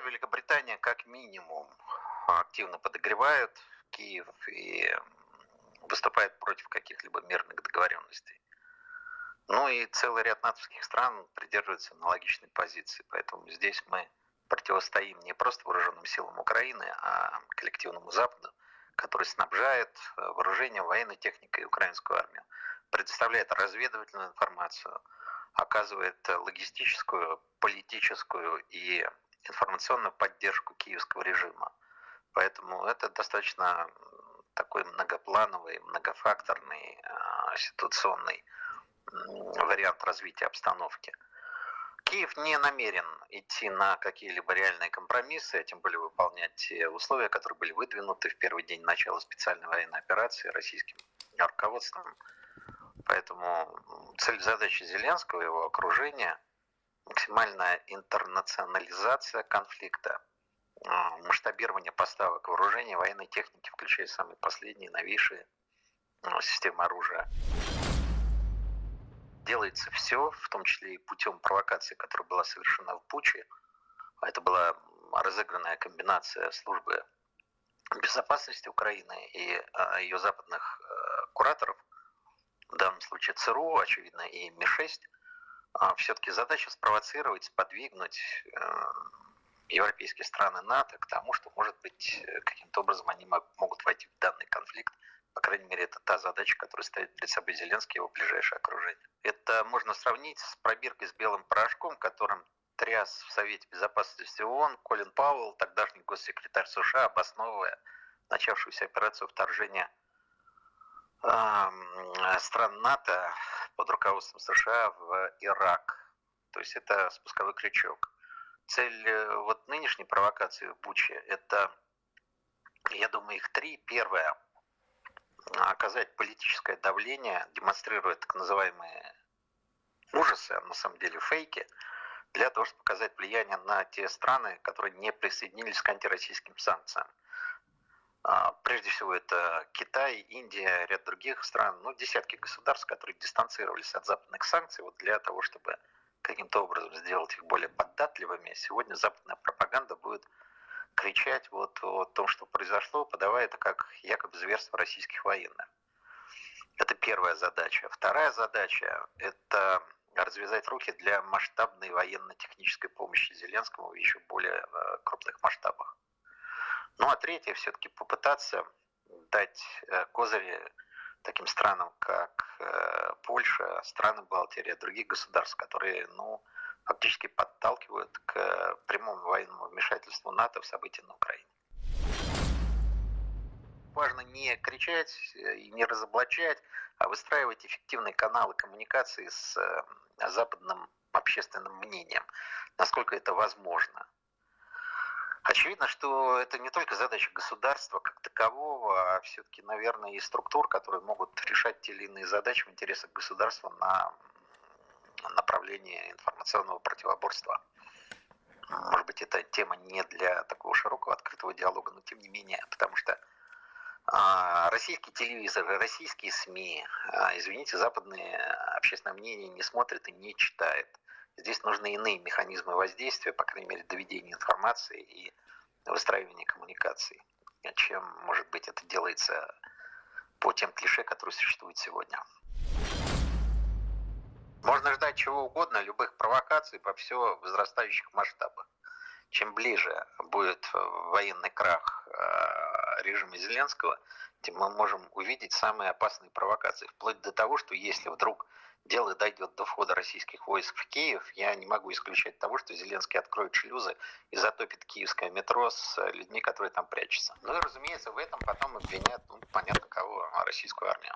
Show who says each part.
Speaker 1: Великобритания как минимум активно подогревает Киев и выступает против каких-либо мирных договоренностей. Ну и целый ряд натовских стран придерживается аналогичной позиции, поэтому здесь мы противостоим не просто вооруженным силам Украины, а коллективному Западу, который снабжает э, вооружением, военной техникой украинскую армию, предоставляет разведывательную информацию, оказывает логистическую, политическую и информационную поддержку киевского режима. Поэтому это достаточно такой многоплановый, многофакторный, э, ситуационный вариант развития обстановки. Киев не намерен идти на какие-либо реальные компромиссы, а тем более выполнять те условия, которые были выдвинуты в первый день начала специальной военной операции российским руководством. Поэтому цель задачи Зеленского и его окружения – максимальная интернационализация конфликта, а, масштабирование поставок вооружения, военной техники, включая самые последние, новейшие а, системы оружия. Делается все, в том числе и путем провокации, которая была совершена в Пуче. Это была разыгранная комбинация службы безопасности Украины и а, ее западных кураторов, в данном случае ЦРУ, очевидно, и МИ-6, все-таки задача спровоцировать, сподвигнуть европейские страны НАТО к тому, что, может быть, э, каким-то образом они могут войти в данный конфликт. По крайней мере, это та задача, которая стоит перед собой Зеленский и его ближайшее окружение. Это можно сравнить с пробиркой с белым порошком, которым тряс в Совете Безопасности ООН Колин Пауэлл, тогдашний госсекретарь США, обосновывая начавшуюся операцию вторжения э, стран НАТО под руководством США в Ирак. То есть это спусковой крючок цель э, вот нынешней провокации в Буче – это, я думаю, их три. Первое – оказать политическое давление, демонстрируя так называемые ужасы, а на самом деле фейки, для того, чтобы показать влияние на те страны, которые не присоединились к антироссийским санкциям. А, прежде всего это Китай, Индия, ряд других стран, ну, десятки государств, которые дистанцировались от западных санкций вот для того, чтобы каким-то образом сделать их более податливыми, сегодня западная пропаганда будет кричать вот о том, что произошло, подавая это как якобы зверство российских военных. Это первая задача. Вторая задача – это развязать руки для масштабной военно-технической помощи Зеленскому в еще более э, крупных масштабах. Ну а третье, все-таки попытаться дать э, козыри таким странам, как э, Польша, страны Балтии, других государств, которые ну, фактически подталкивают к прямому военному вмешательству НАТО в события на Украине. Важно не кричать и не разоблачать, а выстраивать эффективные каналы коммуникации с э, западным общественным мнением, насколько это возможно. Очевидно, что это не только задача государства как такового, а все-таки, наверное, и структур, которые могут решать те или иные задачи в интересах государства на направлении информационного противоборства. Может быть, эта тема не для такого широкого открытого диалога, но тем не менее, потому что а, российские телевизоры, российские СМИ, а, извините, западное общественное мнение не смотрит и не читает. Здесь нужны иные механизмы воздействия, по крайней мере, доведения информации и выстраивания коммуникаций, чем, может быть, это делается по тем клише, которые существуют сегодня. Можно ждать чего угодно, любых провокаций по все возрастающих масштабах. Чем ближе будет военный крах э, режима Зеленского, тем мы можем увидеть самые опасные провокации. Вплоть до того, что если вдруг дело дойдет до входа российских войск в Киев, я не могу исключать того, что Зеленский откроет шлюзы и затопит киевское метро с людьми, которые там прячутся. Ну и, разумеется, в этом потом обвинят, ну, понятно кого, российскую армию.